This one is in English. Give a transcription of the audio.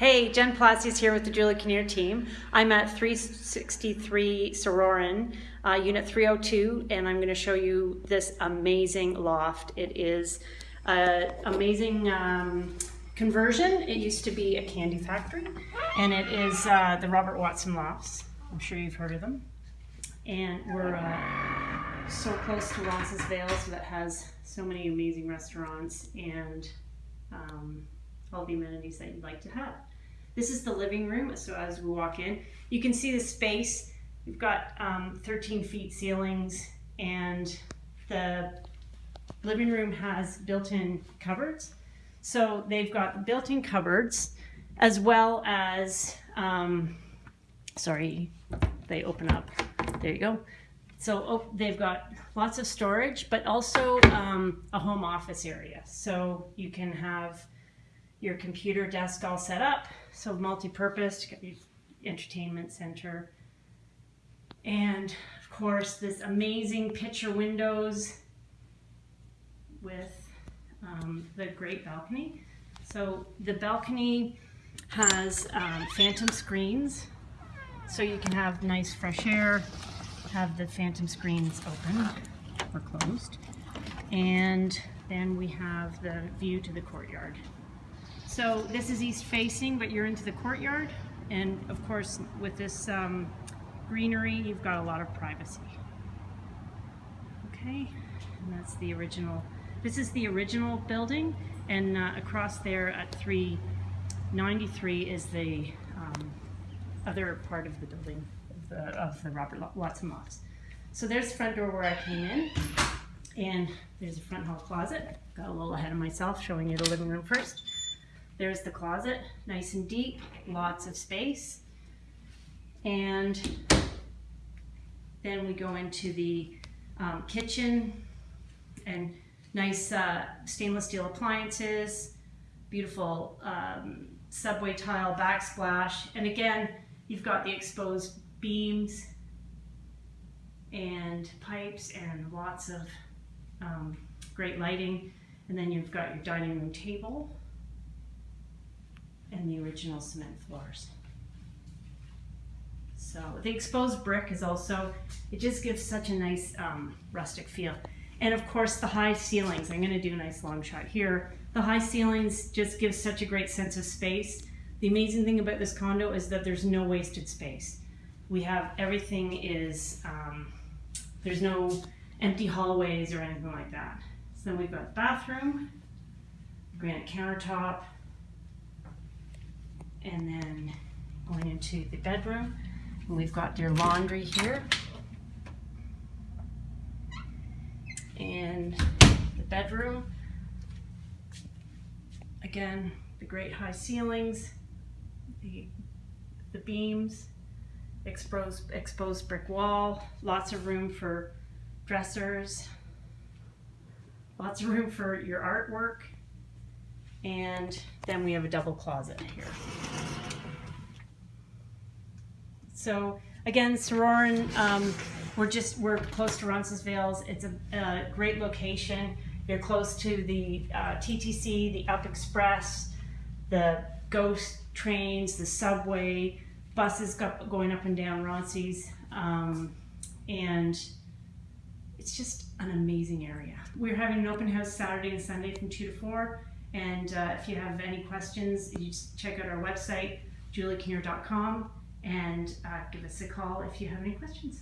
Hey, Jen Palacios here with the Julie Kinnear team. I'm at 363 Sorauren, uh, Unit 302, and I'm going to show you this amazing loft. It is an amazing um, conversion. It used to be a candy factory, and it is uh, the Robert Watson Lofts. I'm sure you've heard of them. And we're uh, so close to Roncesvalles that has so many amazing restaurants and um, all the amenities that you'd like to have. This is the living room, so as we walk in, you can see the space. We've got um, 13 feet ceilings and the living room has built-in cupboards. So they've got built-in cupboards as well as, um, sorry, they open up. There you go. So oh, they've got lots of storage, but also um, a home office area. So you can have your computer desk all set up. So multi-purpose, entertainment center. And of course, this amazing picture windows with um, the great balcony. So the balcony has um, phantom screens, so you can have nice fresh air, have the phantom screens open or closed. And then we have the view to the courtyard. So this is east facing, but you're into the courtyard. And of course, with this um, greenery, you've got a lot of privacy. Okay, and that's the original. This is the original building, and uh, across there at 393 is the um, other part of the building of the, of the Robert Watson Lofts. So there's the front door where I came in, and there's a front hall closet. Got a little ahead of myself, showing you the living room first. There's the closet, nice and deep, lots of space. And then we go into the um, kitchen and nice uh, stainless steel appliances, beautiful um, subway tile backsplash. And again, you've got the exposed beams and pipes and lots of um, great lighting. And then you've got your dining room table and the original cement floors. So the exposed brick is also, it just gives such a nice um, rustic feel. And of course the high ceilings, I'm gonna do a nice long shot here. The high ceilings just give such a great sense of space. The amazing thing about this condo is that there's no wasted space. We have, everything is, um, there's no empty hallways or anything like that. So then we've got bathroom, granite countertop, and then going into the bedroom. And we've got your laundry here. And the bedroom. Again, the great high ceilings, the, the beams, exposed, exposed brick wall, lots of room for dressers, lots of room for your artwork, and then we have a double closet here. So again, Sorauren, um, we're just, we're close to Roncesvalles. It's a, a, great location. You're close to the uh, TTC, the Up Express, the GO trains, the subway, buses going up and down Ronces. Um, and it's just an amazing area. We're having an open house Saturday and Sunday from 2 to 4. And uh, if you have any questions, you just check out our website, juliekinnear.com, and uh, give us a call if you have any questions.